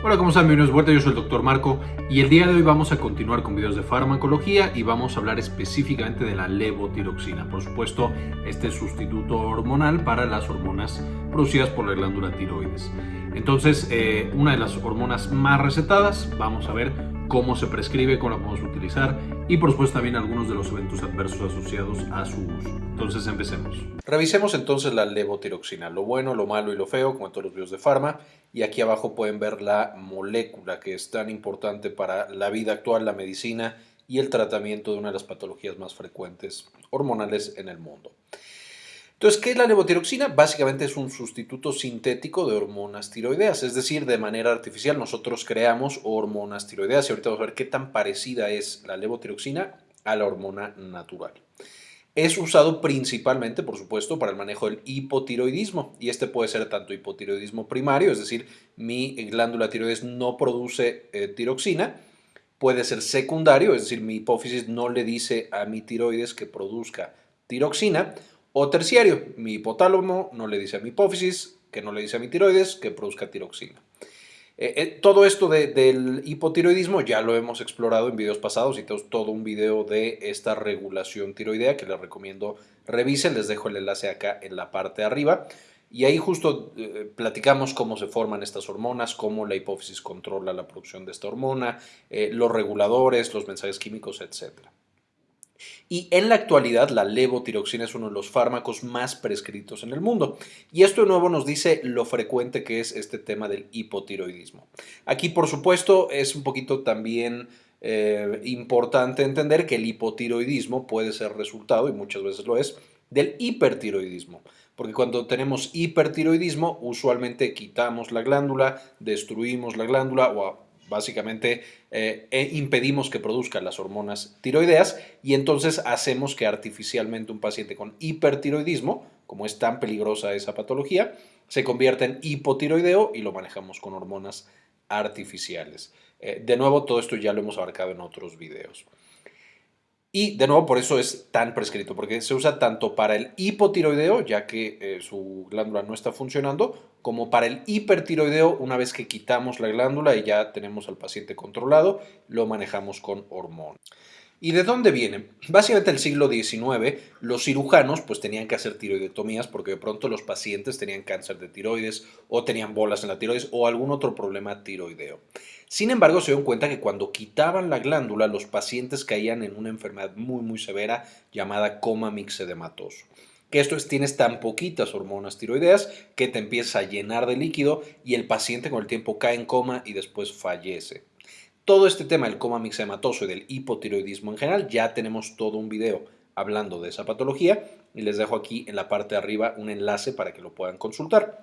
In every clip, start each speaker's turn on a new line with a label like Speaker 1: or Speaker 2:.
Speaker 1: Hola, ¿cómo están? Bienvenidos vuelta, yo soy el Dr. Marco y el día de hoy vamos a continuar con videos de farmacología y vamos a hablar específicamente de la levotiroxina. Por supuesto, este sustituto hormonal para las hormonas producidas por la glándula tiroides. Entonces, eh, una de las hormonas más recetadas, vamos a ver cómo se prescribe, cómo la podemos utilizar y por supuesto también algunos de los eventos adversos asociados a su uso. Entonces empecemos. Revisemos entonces la levotiroxina, lo bueno, lo malo y lo feo, como en todos los videos de farma. Y aquí abajo pueden ver la molécula que es tan importante para la vida actual, la medicina y el tratamiento de una de las patologías más frecuentes hormonales en el mundo. Entonces, ¿qué es la levotiroxina? Básicamente es un sustituto sintético de hormonas tiroideas, es decir, de manera artificial nosotros creamos hormonas tiroideas y ahorita vamos a ver qué tan parecida es la levotiroxina a la hormona natural. Es usado principalmente, por supuesto, para el manejo del hipotiroidismo y este puede ser tanto hipotiroidismo primario, es decir, mi glándula tiroides no produce eh, tiroxina, puede ser secundario, es decir, mi hipófisis no le dice a mi tiroides que produzca tiroxina, o terciario, mi hipotálamo no le dice a mi hipófisis, que no le dice a mi tiroides, que produzca tiroxina. Eh, eh, todo esto del hipotiroidismo ya lo hemos explorado en videos pasados y tenemos todo un video de esta regulación tiroidea que les recomiendo revisen, les dejo el enlace acá en la parte de arriba. Y ahí justo eh, platicamos cómo se forman estas hormonas, cómo la hipófisis controla la producción de esta hormona, los reguladores, los mensajes químicos, etcétera. Y en la actualidad la levotiroxina es uno de los fármacos más prescritos en el mundo. Y esto de nuevo nos dice lo frecuente que es este tema del hipotiroidismo. Aquí por supuesto es un poquito también eh, importante entender que el hipotiroidismo puede ser resultado, y muchas veces lo es, del hipertiroidismo. Porque cuando tenemos hipertiroidismo, usualmente quitamos la glándula, destruimos la glándula o Básicamente eh, e impedimos que produzcan las hormonas tiroideas y entonces hacemos que artificialmente un paciente con hipertiroidismo, como es tan peligrosa esa patología, se convierta en hipotiroideo y lo manejamos con hormonas artificiales. Eh, de nuevo, todo esto ya lo hemos abarcado en otros videos. Y de nuevo, por eso es tan prescrito, porque se usa tanto para el hipotiroideo, ya que eh, su glándula no está funcionando, como para el hipertiroideo, una vez que quitamos la glándula y ya tenemos al paciente controlado, lo manejamos con hormona. ¿Y de dónde viene? Básicamente el siglo XIX los cirujanos pues tenían que hacer tiroidetomías porque de pronto los pacientes tenían cáncer de tiroides o tenían bolas en la tiroides o algún otro problema tiroideo. Sin embargo, se dieron cuenta que cuando quitaban la glándula los pacientes caían en una enfermedad muy muy severa llamada coma mixedematoso. Que esto es, tienes tan poquitas hormonas tiroideas que te empieza a llenar de líquido y el paciente con el tiempo cae en coma y después fallece todo este tema del coma mixematoso y del hipotiroidismo en general, ya tenemos todo un video hablando de esa patología y les dejo aquí en la parte de arriba un enlace para que lo puedan consultar.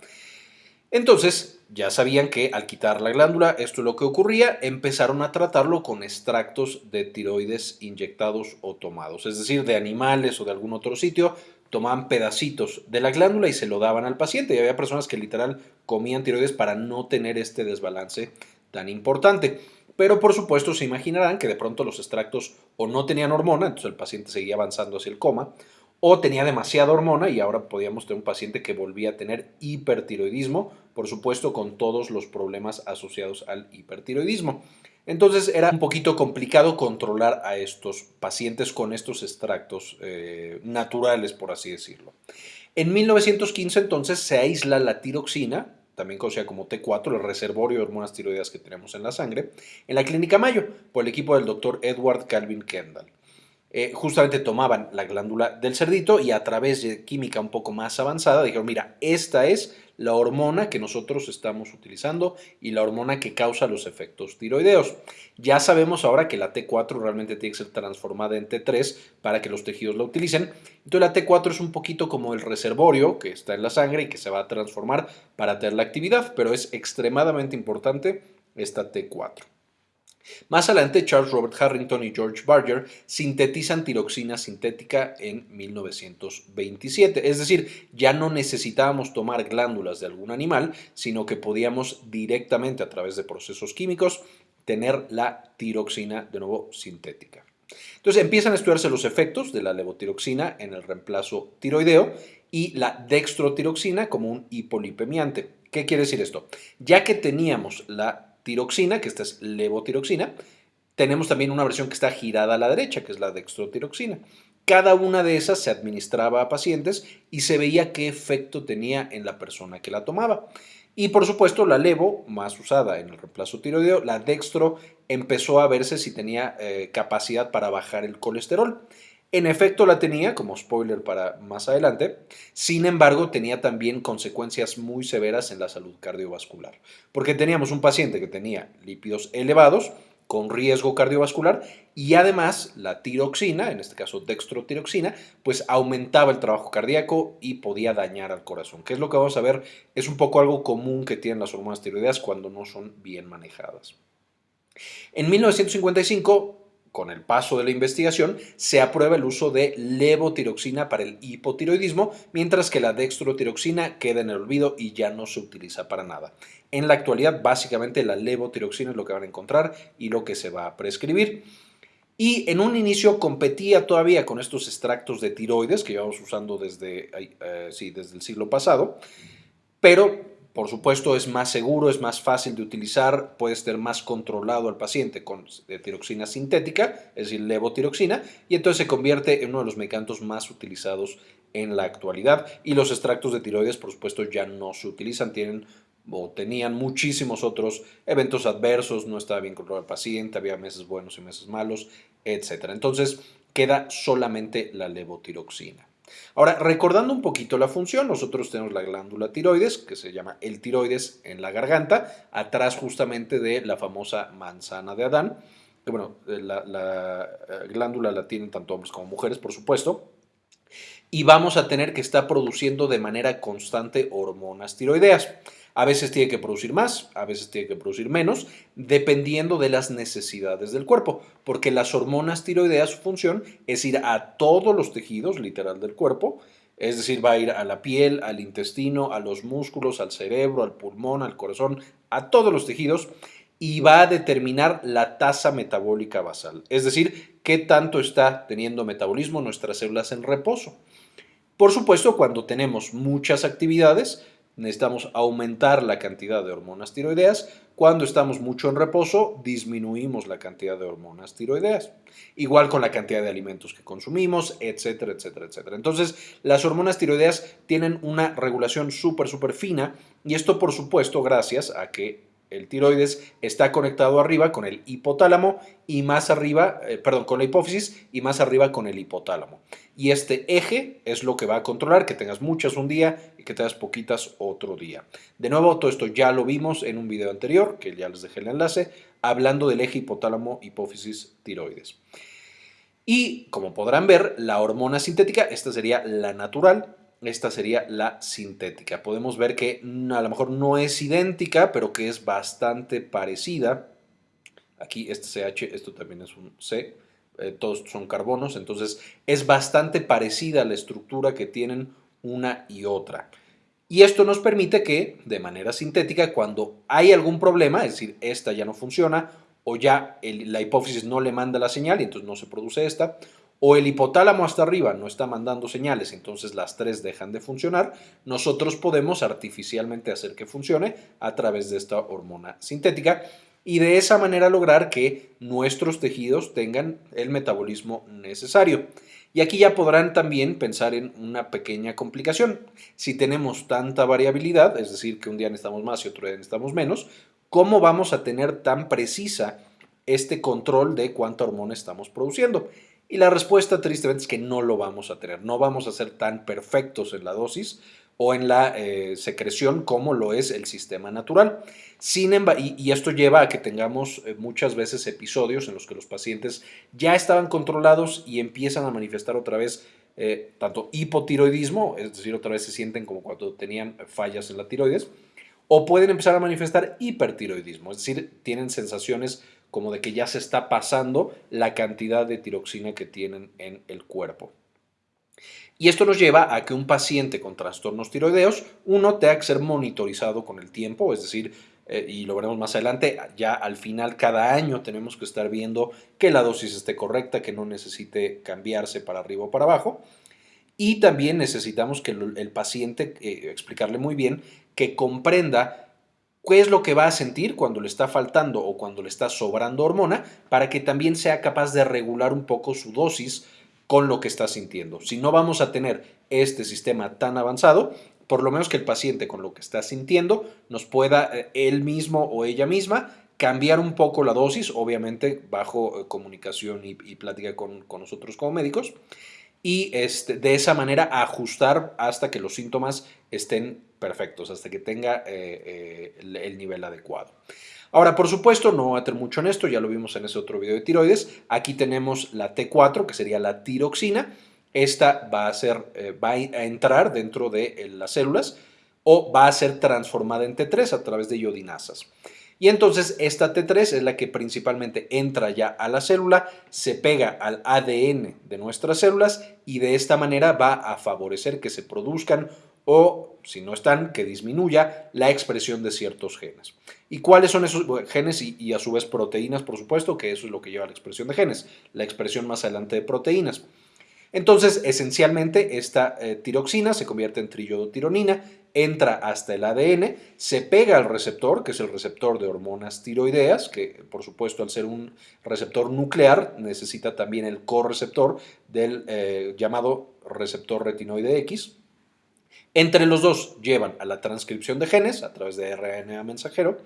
Speaker 1: Entonces, ya sabían que al quitar la glándula, esto es lo que ocurría, empezaron a tratarlo con extractos de tiroides inyectados o tomados, es decir, de animales o de algún otro sitio, tomaban pedacitos de la glándula y se lo daban al paciente y había personas que literal comían tiroides para no tener este desbalance tan importante. Pero por supuesto se imaginarán que de pronto los extractos o no tenían hormona, entonces el paciente seguía avanzando hacia el coma, o tenía demasiada hormona y ahora podíamos tener un paciente que volvía a tener hipertiroidismo, por supuesto con todos los problemas asociados al hipertiroidismo. Entonces era un poquito complicado controlar a estos pacientes con estos extractos eh, naturales, por así decirlo. En 1915 entonces se aísla la tiroxina, también conocida como T4, el reservorio de hormonas tiroideas que tenemos en la sangre, en la clínica Mayo, por el equipo del doctor Edward Calvin Kendall. Eh, justamente tomaban la glándula del cerdito y a través de química un poco más avanzada dijeron, mira, esta es la hormona que nosotros estamos utilizando y la hormona que causa los efectos tiroideos. Ya sabemos ahora que la T4 realmente tiene que ser transformada en T3 para que los tejidos la utilicen. Entonces la T4 es un poquito como el reservorio que está en la sangre y que se va a transformar para tener la actividad, pero es extremadamente importante esta T4. Más adelante, Charles Robert Harrington y George Barger sintetizan tiroxina sintética en 1927. Es decir, ya no necesitábamos tomar glándulas de algún animal, sino que podíamos directamente a través de procesos químicos tener la tiroxina de nuevo sintética. Entonces empiezan a estudiarse los efectos de la levotiroxina en el reemplazo tiroideo y la dextrotiroxina como un hipolipemiante. ¿Qué quiere decir esto? Ya que teníamos la tiroxina, que esta es levotiroxina. Tenemos también una versión que está girada a la derecha, que es la dextrotiroxina. Cada una de esas se administraba a pacientes y se veía qué efecto tenía en la persona que la tomaba. Y por supuesto la levo, más usada en el reemplazo tiroideo, la dextro empezó a verse si tenía eh, capacidad para bajar el colesterol. En efecto la tenía, como spoiler para más adelante, sin embargo tenía también consecuencias muy severas en la salud cardiovascular, porque teníamos un paciente que tenía lípidos elevados, con riesgo cardiovascular y además la tiroxina, en este caso dextrotiroxina, pues aumentaba el trabajo cardíaco y podía dañar al corazón, que es lo que vamos a ver, es un poco algo común que tienen las hormonas tiroideas cuando no son bien manejadas. En 1955 con el paso de la investigación, se aprueba el uso de levotiroxina para el hipotiroidismo, mientras que la dextrotiroxina queda en el olvido y ya no se utiliza para nada. En la actualidad, básicamente la levotiroxina es lo que van a encontrar y lo que se va a prescribir. Y en un inicio competía todavía con estos extractos de tiroides que llevamos usando desde, eh, sí, desde el siglo pasado, pero por supuesto, es más seguro, es más fácil de utilizar, puede ser más controlado al paciente con tiroxina sintética, es decir, levotiroxina, y entonces se convierte en uno de los medicamentos más utilizados en la actualidad. Y los extractos de tiroides, por supuesto, ya no se utilizan, tienen o tenían muchísimos otros eventos adversos, no estaba bien controlado el paciente, había meses buenos y meses malos, etc. Entonces, queda solamente la levotiroxina. Ahora, recordando un poquito la función, nosotros tenemos la glándula tiroides, que se llama el tiroides en la garganta, atrás justamente de la famosa manzana de Adán. Bueno, eh, la, la eh, glándula la tienen tanto hombres como mujeres, por supuesto. Y vamos a tener que estar produciendo de manera constante hormonas tiroideas. A veces tiene que producir más, a veces tiene que producir menos, dependiendo de las necesidades del cuerpo, porque las hormonas tiroideas, su función es ir a todos los tejidos, literal, del cuerpo, es decir, va a ir a la piel, al intestino, a los músculos, al cerebro, al pulmón, al corazón, a todos los tejidos y va a determinar la tasa metabólica basal, es decir, qué tanto está teniendo metabolismo nuestras células en reposo. Por supuesto, cuando tenemos muchas actividades, necesitamos aumentar la cantidad de hormonas tiroideas. Cuando estamos mucho en reposo, disminuimos la cantidad de hormonas tiroideas. Igual con la cantidad de alimentos que consumimos, etcétera, etcétera, etcétera. Entonces, las hormonas tiroideas tienen una regulación súper, súper fina y esto, por supuesto, gracias a que el tiroides está conectado arriba con el hipotálamo y más arriba, eh, perdón, con la hipófisis y más arriba con el hipotálamo. Y este eje es lo que va a controlar que tengas muchas un día y que tengas poquitas otro día. De nuevo, todo esto ya lo vimos en un video anterior, que ya les dejé el enlace, hablando del eje hipotálamo, hipófisis, tiroides. Y como podrán ver, la hormona sintética, esta sería la natural, esta sería la sintética. Podemos ver que a lo mejor no es idéntica, pero que es bastante parecida. Aquí este CH, esto también es un C, eh, todos son carbonos, entonces es bastante parecida la estructura que tienen una y otra. Y esto nos permite que, de manera sintética, cuando hay algún problema, es decir, esta ya no funciona, o ya la hipófisis no le manda la señal y entonces no se produce esta, o el hipotálamo hasta arriba no está mandando señales, entonces las tres dejan de funcionar, nosotros podemos artificialmente hacer que funcione a través de esta hormona sintética y de esa manera lograr que nuestros tejidos tengan el metabolismo necesario. Y aquí ya podrán también pensar en una pequeña complicación. Si tenemos tanta variabilidad, es decir, que un día necesitamos más y otro día necesitamos menos, ¿cómo vamos a tener tan precisa este control de cuánta hormona estamos produciendo? Y la respuesta tristemente es que no lo vamos a tener, no vamos a ser tan perfectos en la dosis o en la eh, secreción como lo es el sistema natural. Sin y, y, esto lleva a que tengamos eh, muchas veces episodios en los que los pacientes ya estaban controlados y empiezan a manifestar otra vez eh, tanto hipotiroidismo, es decir, otra vez se sienten como cuando tenían fallas en la tiroides, o pueden empezar a manifestar hipertiroidismo, es decir, tienen sensaciones como de que ya se está pasando la cantidad de tiroxina que tienen en el cuerpo. Y esto nos lleva a que un paciente con trastornos tiroideos, uno tenga que ser monitorizado con el tiempo, es decir, eh, y lo veremos más adelante, ya al final cada año tenemos que estar viendo que la dosis esté correcta, que no necesite cambiarse para arriba o para abajo. Y también necesitamos que el, paciente, eh, explicarle muy bien, que comprenda qué es lo que va a sentir cuando le está faltando o cuando le está sobrando hormona para que también sea capaz de regular un poco su dosis con lo que está sintiendo. Si no vamos a tener este sistema tan avanzado, por lo menos que el paciente con lo que está sintiendo nos pueda eh, él mismo o ella misma cambiar un poco la dosis, obviamente bajo eh, comunicación y, plática con, nosotros como médicos, y este, de esa manera ajustar hasta que los síntomas estén perfectos, hasta que tenga eh, el, el nivel adecuado. Ahora, por supuesto, no voy a tener mucho en esto, ya lo vimos en ese otro video de tiroides. Aquí tenemos la T4, que sería la tiroxina, esta va a, ser, eh, va a entrar dentro de eh, las células o va a ser transformada en T3 a través de iodinasas. Y entonces esta T3 es la que principalmente entra ya a la célula, se pega al ADN de nuestras células y de esta manera va a favorecer que se produzcan o, si no están, que disminuya la expresión de ciertos genes. ¿Y cuáles son esos genes y, a su vez proteínas, por supuesto, que eso es lo que lleva a la expresión de genes, la expresión más adelante de proteínas? Entonces, esencialmente, esta eh, tiroxina se convierte en triiodotironina, entra hasta el ADN, se pega al receptor, que es el receptor de hormonas tiroideas, que por supuesto al ser un receptor nuclear necesita también el correceptor del eh, llamado receptor retinoide X. Entre los dos llevan a la transcripción de genes a través de RNA mensajero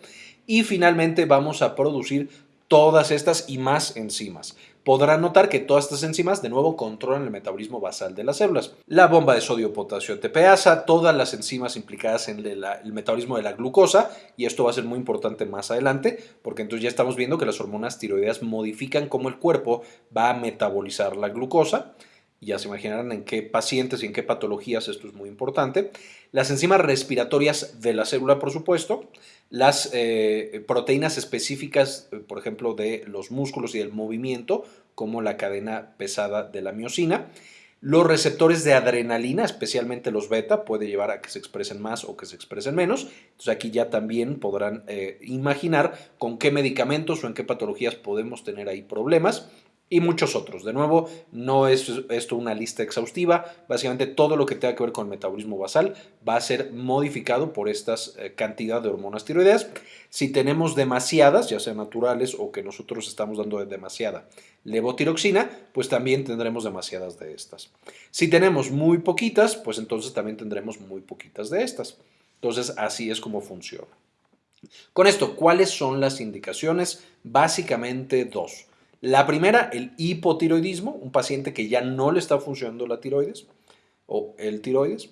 Speaker 1: y finalmente vamos a producir todas estas y más enzimas podrán notar que todas estas enzimas de nuevo controlan el metabolismo basal de las células. La bomba de sodio-potasio ATPasa, todas las enzimas implicadas en el, metabolismo de la glucosa, y esto va a ser muy importante más adelante, porque entonces ya estamos viendo que las hormonas tiroideas modifican cómo el cuerpo va a metabolizar la glucosa, ya se imaginarán en qué pacientes y en qué patologías esto es muy importante. Las enzimas respiratorias de la célula, por supuesto, las eh, proteínas específicas, eh, por ejemplo, de los músculos y del movimiento, como la cadena pesada de la miocina. Los receptores de adrenalina, especialmente los beta, puede llevar a que se expresen más o que se expresen menos. Entonces aquí ya también podrán eh, imaginar con qué medicamentos o en qué patologías podemos tener ahí problemas y muchos otros. De nuevo, no es esto una lista exhaustiva, básicamente todo lo que tenga que ver con el metabolismo basal va a ser modificado por esta eh, cantidad de hormonas tiroideas. Si tenemos demasiadas, ya sean naturales o que nosotros estamos dando de demasiada levotiroxina, pues también tendremos demasiadas de estas. Si tenemos muy poquitas, pues entonces también tendremos muy poquitas de estas. Entonces, así es como funciona. Con esto, ¿cuáles son las indicaciones? Básicamente dos. La primera, el hipotiroidismo, un paciente que ya no le está funcionando la tiroides o el tiroides.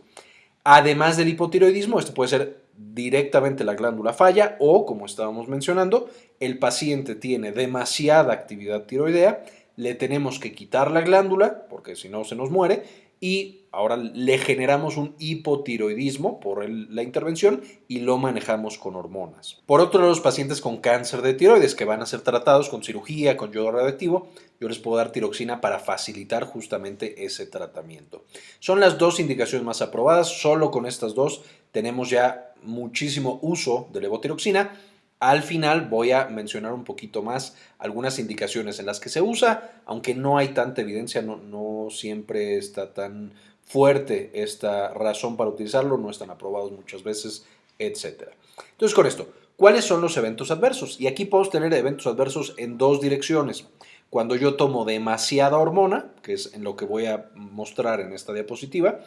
Speaker 1: Además del hipotiroidismo, esto puede ser directamente la glándula falla o, como estábamos mencionando, el paciente tiene demasiada actividad tiroidea, le tenemos que quitar la glándula, porque si no se nos muere, y ahora le generamos un hipotiroidismo por la intervención y lo manejamos con hormonas. Por otro lado, los pacientes con cáncer de tiroides que van a ser tratados con cirugía, con yodo radioactivo, yo les puedo dar tiroxina para facilitar justamente ese tratamiento. Son las dos indicaciones más aprobadas, solo con estas dos tenemos ya muchísimo uso de levotiroxina al final voy a mencionar un poquito más algunas indicaciones en las que se usa, aunque no hay tanta evidencia, no, siempre está tan fuerte esta razón para utilizarlo, no están aprobados muchas veces, etc. Entonces con esto, ¿cuáles son los eventos adversos? Y aquí podemos tener eventos adversos en dos direcciones. Cuando yo tomo demasiada hormona, que es en lo que voy a mostrar en esta diapositiva,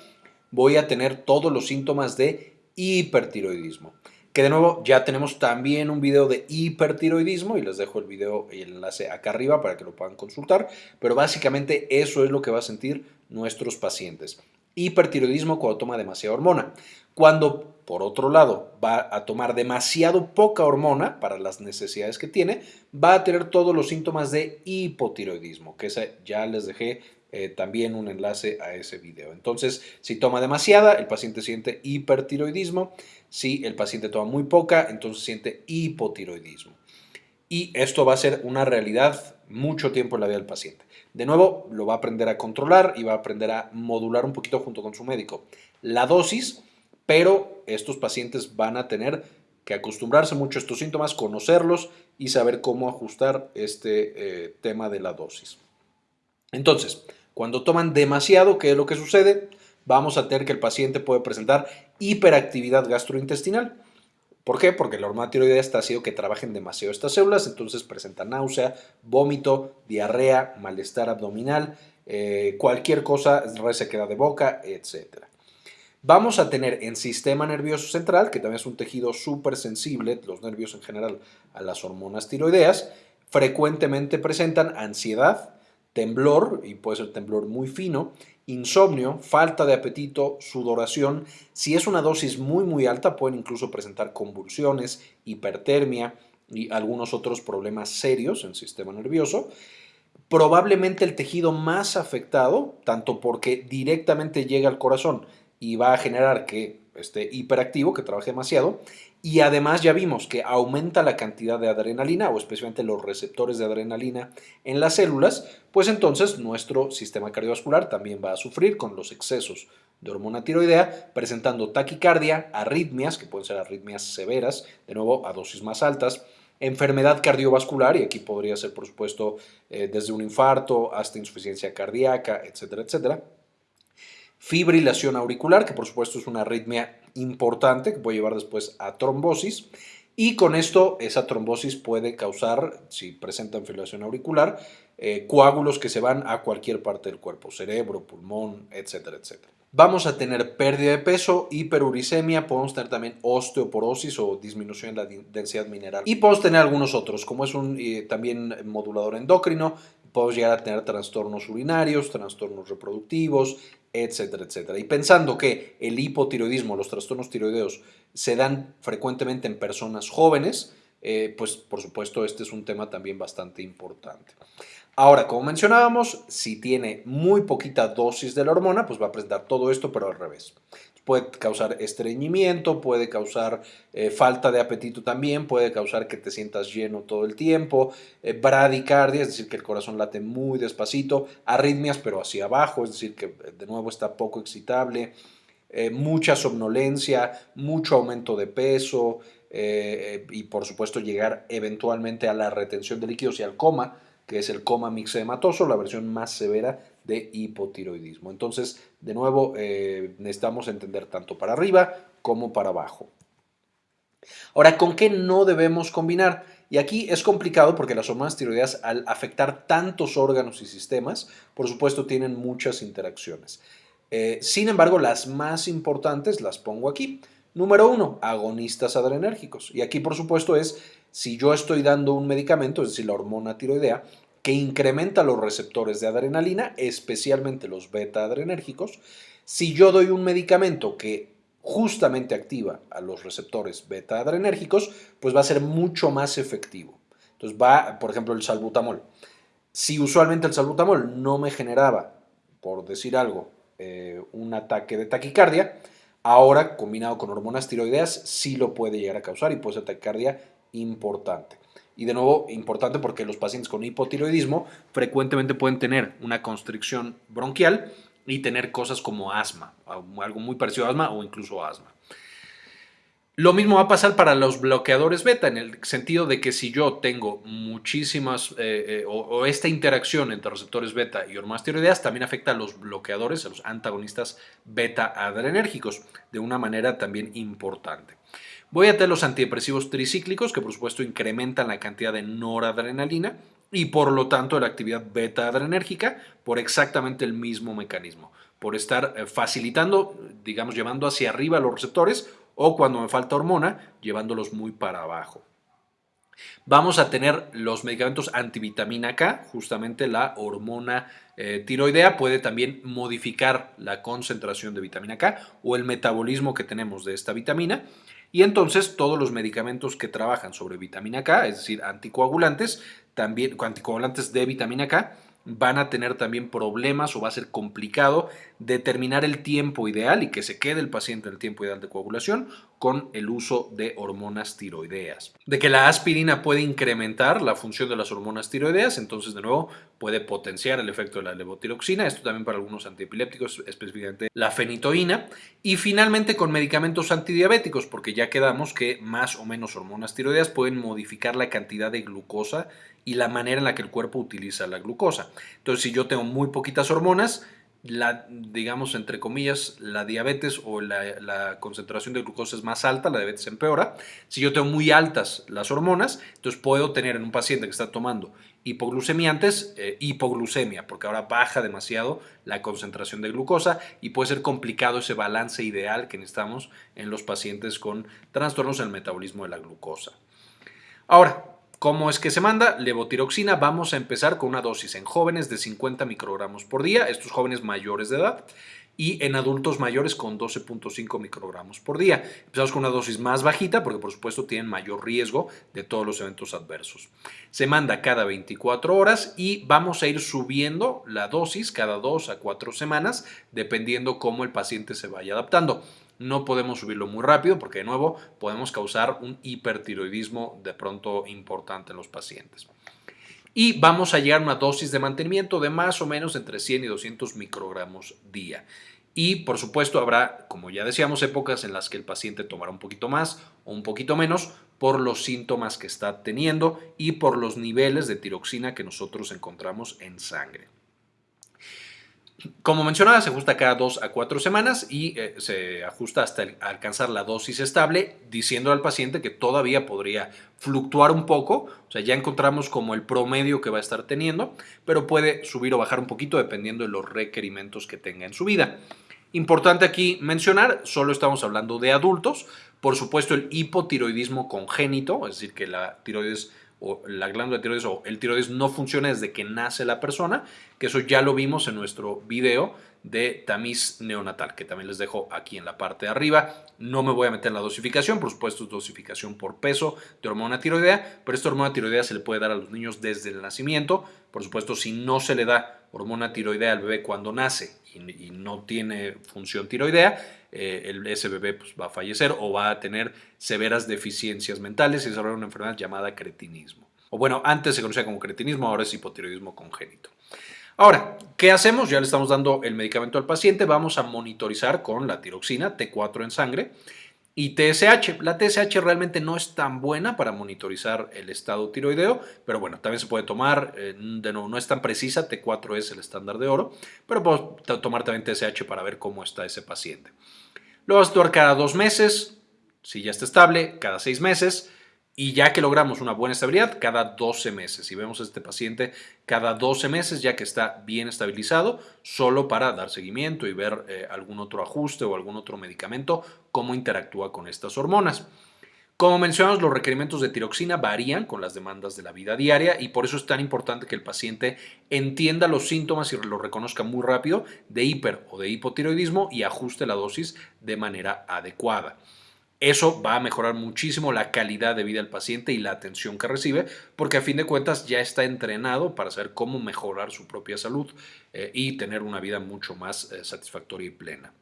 Speaker 1: voy a tener todos los síntomas de hipertiroidismo de nuevo ya tenemos también un video de hipertiroidismo y les dejo el video y el enlace acá arriba para que lo puedan consultar, pero básicamente eso es lo que va a sentir nuestros pacientes. Hipertiroidismo cuando toma demasiada hormona. Cuando, por otro lado, va a tomar demasiado poca hormona para las necesidades que tiene, va a tener todos los síntomas de hipotiroidismo, que ya les dejé eh, también un enlace a ese video. Entonces, si toma demasiada, el paciente siente hipertiroidismo. Si el paciente toma muy poca, entonces siente hipotiroidismo. Y esto va a ser una realidad mucho tiempo en la vida del paciente. De nuevo, lo va a aprender a controlar y va a aprender a modular un poquito junto con su médico la dosis, pero estos pacientes van a tener que acostumbrarse mucho a estos síntomas, conocerlos y saber cómo ajustar este eh, tema de la dosis. Entonces, cuando toman demasiado, ¿qué es lo que sucede? Vamos a tener que el paciente puede presentar hiperactividad gastrointestinal.
Speaker 2: ¿Por qué? Porque la hormona tiroidea está haciendo que trabajen demasiado estas células, entonces presenta náusea, vómito, diarrea, malestar abdominal, eh, cualquier cosa, resequedad de boca, etc. Vamos a tener en sistema nervioso central, que también es un tejido súper sensible, los nervios en general, a las hormonas tiroideas, frecuentemente presentan ansiedad, temblor, y puede ser temblor muy fino, insomnio, falta de apetito, sudoración. Si es una dosis muy muy alta pueden incluso presentar convulsiones, hipertermia y algunos otros problemas serios en el sistema nervioso. Probablemente el tejido más afectado, tanto porque directamente llega al corazón y va a generar que esté hiperactivo, que trabaje demasiado, y además ya vimos que aumenta la cantidad de adrenalina o especialmente los receptores de adrenalina en las células, pues entonces nuestro sistema cardiovascular también va a sufrir con los excesos de hormona tiroidea, presentando taquicardia, arritmias, que pueden ser arritmias severas, de nuevo a dosis más altas, enfermedad cardiovascular, y aquí podría ser por supuesto eh, desde un infarto hasta insuficiencia cardíaca, etcétera, etcétera. Fibrilación auricular, que por supuesto es una arritmia importante que puede llevar después a trombosis. Y con esto, esa trombosis puede causar, si presentan fibrilación auricular, eh, coágulos que se van a cualquier parte del cuerpo, cerebro, pulmón, etcétera, etcétera. Vamos a tener pérdida de peso, hiperuricemia, podemos tener también osteoporosis o disminución de la densidad mineral. Y podemos tener algunos otros, como es un eh, también modulador endocrino, podemos llegar a tener trastornos urinarios, trastornos reproductivos, etcétera, etcétera. Y pensando que el hipotiroidismo, los trastornos tiroideos, se dan frecuentemente en personas jóvenes, eh, pues por supuesto este es un tema también bastante importante. Ahora, como mencionábamos, si tiene muy poquita dosis de la hormona, pues va a presentar todo esto, pero al revés puede causar estreñimiento, puede causar eh, falta de apetito también, puede causar que te sientas lleno todo el tiempo, eh, bradicardia, es decir, que el corazón late muy despacito, arritmias pero hacia abajo, es decir, que eh, de nuevo está poco excitable, mucha somnolencia, mucho aumento de peso y por supuesto llegar eventualmente a la retención de líquidos y al coma, que es el coma mixedematoso, la versión más severa de hipotiroidismo. Entonces, de nuevo, eh, necesitamos entender tanto para arriba como para abajo. Ahora, ¿con qué no debemos combinar? Y aquí es complicado porque las hormonas tiroideas, al afectar tantos órganos y sistemas, por supuesto, tienen muchas interacciones. Eh, sin embargo, las más importantes las pongo aquí. Número uno, agonistas adrenérgicos. Y aquí, por supuesto, es si yo estoy dando un medicamento, es decir, la hormona tiroidea, que incrementa los receptores de adrenalina, especialmente los beta adrenérgicos. Si yo doy un medicamento que justamente activa a los receptores beta adrenérgicos, pues va a ser mucho más efectivo. Entonces va, por ejemplo, el salbutamol. Si usualmente el salbutamol no me generaba, por decir algo, eh, un ataque de taquicardia, ahora combinado con hormonas tiroideas sí lo puede llegar a causar y puede ser taquicardia importante. Y de nuevo, importante porque los pacientes con hipotiroidismo frecuentemente pueden tener una constricción bronquial y tener cosas como asma, algo muy parecido a asma o incluso asma. Lo mismo va a pasar para los bloqueadores beta, en el sentido de que si yo tengo muchísimas, eh, eh, o, esta interacción entre receptores beta y hormonas tiroideas, también afecta a los bloqueadores, a los antagonistas beta adrenérgicos, de una manera también importante. Voy a tener los antidepresivos tricíclicos, que por supuesto incrementan la cantidad de noradrenalina y por lo tanto la actividad beta adrenérgica por exactamente el mismo mecanismo, por estar eh, facilitando, digamos, llevando hacia arriba los receptores o cuando me falta hormona, llevándolos muy para abajo. Vamos a tener los medicamentos antivitamina K, justamente la hormona eh, tiroidea puede también modificar la concentración de vitamina K o el metabolismo que tenemos de esta vitamina. Y entonces todos los medicamentos que trabajan sobre vitamina K, es decir, anticoagulantes, también anticoagulantes de vitamina K, van a tener también problemas o va a ser complicado determinar el tiempo ideal y que se quede el paciente en el tiempo ideal de coagulación con el uso de hormonas tiroideas. De que la aspirina puede incrementar la función de las hormonas tiroideas, entonces de nuevo puede potenciar el efecto de la levotiroxina, esto también para algunos antiepilépticos, específicamente la fenitoína, y finalmente con medicamentos antidiabéticos, porque ya quedamos que más o menos hormonas tiroideas pueden modificar la cantidad de glucosa y la manera en la que el cuerpo utiliza la glucosa. Entonces, si yo tengo muy poquitas hormonas,
Speaker 1: la, digamos, entre comillas, la diabetes o la, concentración de glucosa es más alta, la diabetes empeora. Si yo tengo muy altas las hormonas, entonces puedo tener en un paciente que está tomando hipoglucemiantes, eh, hipoglucemia, porque ahora baja demasiado la concentración de glucosa y puede ser complicado ese balance ideal que necesitamos en los pacientes con trastornos en el metabolismo de la glucosa. Ahora, ¿Cómo es que se manda? Levotiroxina, vamos a empezar con una dosis en jóvenes de 50 microgramos por día, estos jóvenes mayores de edad, y en adultos mayores con 12.5 microgramos por día. Empezamos con una dosis más bajita porque por supuesto tienen mayor riesgo de todos los eventos adversos. Se manda cada 24 horas y vamos a ir subiendo la dosis cada 2 a 4 semanas dependiendo cómo el paciente se vaya adaptando no podemos subirlo muy rápido porque de nuevo podemos causar un hipertiroidismo de pronto importante en los pacientes. Y vamos a llegar a una dosis de mantenimiento de más o menos entre 100 y 200 microgramos día. Y por supuesto habrá, como ya decíamos, épocas en las que el paciente tomará un poquito más o un poquito menos por los síntomas que está teniendo y por los niveles de tiroxina que nosotros encontramos en sangre. Como mencionaba, se ajusta cada dos a cuatro semanas y eh, se ajusta hasta alcanzar la dosis estable, diciendo al paciente que todavía podría fluctuar un poco, o sea, ya encontramos como el promedio que va a estar teniendo, pero puede subir o bajar un poquito dependiendo de los requerimientos que tenga en su vida. Importante aquí mencionar, solo estamos hablando de adultos, por supuesto el hipotiroidismo congénito, es decir, que la tiroides o la glándula tiroides o el tiroides no funciona desde que nace la persona, que eso ya lo vimos en nuestro video de tamiz neonatal, que también les dejo aquí en la parte de arriba. No me voy a meter en la dosificación, por supuesto es dosificación por peso de hormona tiroidea, pero esta hormona tiroidea se le puede dar a los niños desde el nacimiento. Por supuesto, si no se le da hormona tiroidea al bebé cuando nace y, no tiene función tiroidea, eh, el, ese bebé pues, va a fallecer o va a tener severas deficiencias mentales y desarrollar una enfermedad llamada cretinismo. O bueno, antes se conocía como cretinismo, ahora es hipotiroidismo congénito. Ahora, ¿qué hacemos? Ya le estamos dando el medicamento al paciente, vamos a monitorizar con la tiroxina T4 en sangre y TSH. La TSH realmente no es tan buena para monitorizar el estado tiroideo, pero bueno, también se puede tomar, eh, de nuevo, no es tan precisa, T4 es el estándar de oro, pero puedo tomar también TSH para ver cómo está ese paciente. Lo vas a actuar cada dos meses, si ya está estable, cada seis meses, y ya que logramos una buena estabilidad, cada 12 meses. Si vemos a este paciente cada 12 meses, ya que está bien estabilizado, solo para dar seguimiento y ver eh, algún otro ajuste o algún otro medicamento, cómo interactúa con estas hormonas. Como mencionamos, los requerimientos de tiroxina varían con las demandas de la vida diaria y por eso es tan importante que el paciente entienda los síntomas y los reconozca muy rápido de hiper o de hipotiroidismo y ajuste la dosis de manera adecuada. Eso va a mejorar muchísimo la calidad de vida del paciente y la atención que recibe, porque a fin de cuentas ya está entrenado para saber cómo mejorar su propia salud eh, y tener una vida mucho más eh, satisfactoria y plena.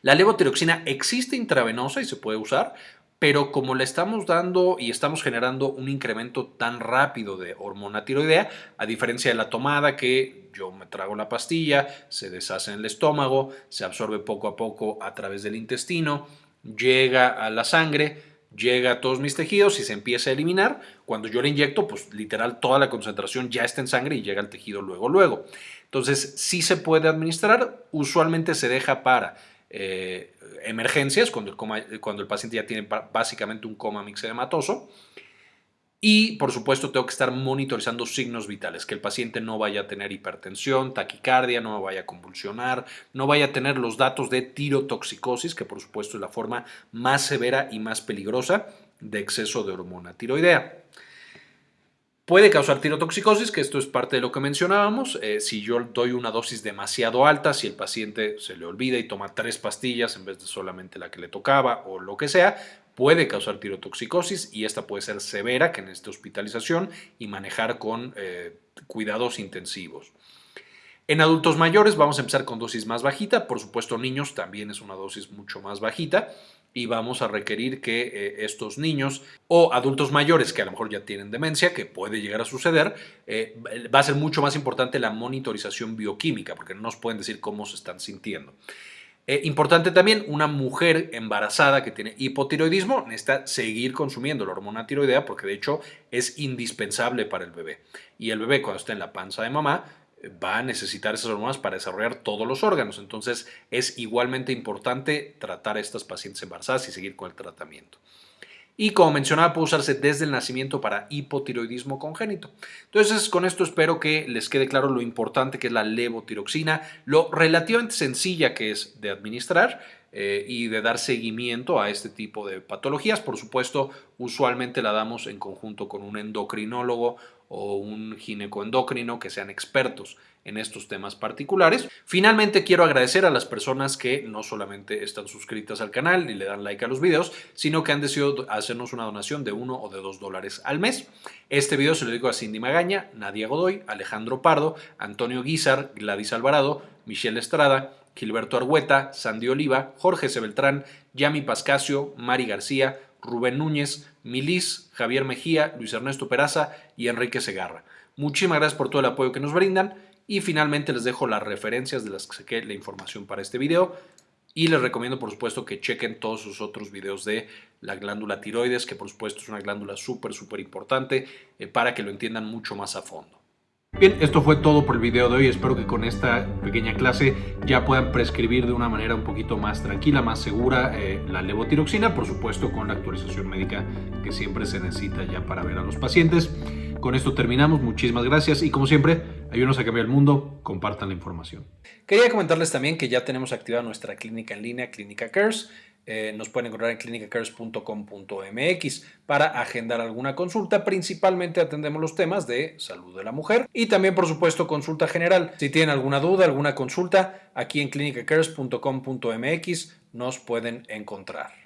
Speaker 1: La levotiroxina existe intravenosa y se puede usar, pero como le estamos dando y estamos generando un incremento tan rápido de hormona tiroidea, a diferencia de la tomada que yo me trago la pastilla, se deshace en el estómago, se absorbe poco a poco a través del intestino, llega a la sangre, llega a todos mis tejidos y se empieza a eliminar. Cuando yo le inyecto, pues literal toda la concentración ya está en sangre y llega al tejido luego, luego. Entonces, sí se puede administrar, usualmente se deja para eh, emergencias, cuando el, cuando el paciente ya tiene básicamente un coma mixedematoso. Y, por supuesto, tengo que estar monitorizando signos vitales, que el paciente no vaya a tener hipertensión, taquicardia, no vaya a convulsionar, no vaya a tener los datos de tirotoxicosis, que por supuesto es la forma más severa y más peligrosa de exceso de hormona tiroidea. Puede causar tirotoxicosis, que esto es parte de lo que mencionábamos. Eh, si yo doy una dosis demasiado alta, si el paciente se le olvida y toma tres pastillas en vez de solamente la que le tocaba o lo que sea, puede causar tirotoxicosis y esta puede ser severa, que necesita hospitalización y manejar con eh, cuidados intensivos. En adultos mayores vamos a empezar con dosis más bajita, por supuesto niños también es una dosis mucho más bajita y vamos a requerir que eh, estos niños o adultos mayores que a lo mejor ya tienen demencia, que puede llegar a suceder, eh, va a ser mucho más importante la monitorización bioquímica porque no nos pueden decir cómo se están sintiendo. Eh, importante también, una mujer embarazada que tiene hipotiroidismo necesita seguir consumiendo la hormona tiroidea porque de hecho es indispensable para el bebé. Y el bebé cuando está en la panza de mamá
Speaker 2: va a necesitar esas hormonas para desarrollar todos los órganos. Entonces es igualmente importante tratar a estas pacientes embarazadas y seguir con el tratamiento. Y como mencionaba, puede usarse desde el nacimiento para hipotiroidismo congénito. Entonces, con esto espero que les quede claro lo importante que es la levotiroxina, lo relativamente sencilla que es de administrar eh, y de dar seguimiento a este tipo de patologías. Por supuesto, usualmente la damos en conjunto con un endocrinólogo o un ginecoendocrino que sean expertos en estos temas particulares. Finalmente quiero agradecer a las personas que no solamente están suscritas al canal y le dan like a los videos, sino que han decidido hacernos una donación de uno o de dos dólares al mes. Este video se lo digo a Cindy Magaña, Nadia Godoy, Alejandro Pardo, Antonio Guizar, Gladys Alvarado, Michelle Estrada, Gilberto Argueta, Sandy Oliva, Jorge Sebeltrán, Yami Pascasio, Mari García, Rubén Núñez, Milis, Javier Mejía, Luis Ernesto Peraza y Enrique Segarra. Muchísimas gracias por todo el apoyo que nos brindan y finalmente les dejo las referencias de las que saqué la información para este video y les recomiendo por supuesto que chequen todos sus otros videos de la glándula tiroides que por supuesto es una glándula súper súper importante eh, para que lo entiendan mucho más a fondo. Bien, esto fue todo por el video de hoy. Espero que con esta pequeña clase ya puedan prescribir de una manera un poquito más tranquila, más segura eh, la levotiroxina, por supuesto con la actualización médica que siempre se necesita ya para ver a los pacientes. Con esto terminamos, muchísimas gracias y como siempre, ayúdenos a cambiar el mundo, compartan la información. Quería comentarles también que ya tenemos activada nuestra clínica en línea, Clínica Cares. Eh, nos pueden encontrar en clinicacares.com.mx para agendar alguna consulta. Principalmente atendemos los temas de salud de la mujer y también, por supuesto, consulta general. Si tienen alguna duda, alguna consulta, aquí en clinicacares.com.mx nos pueden encontrar.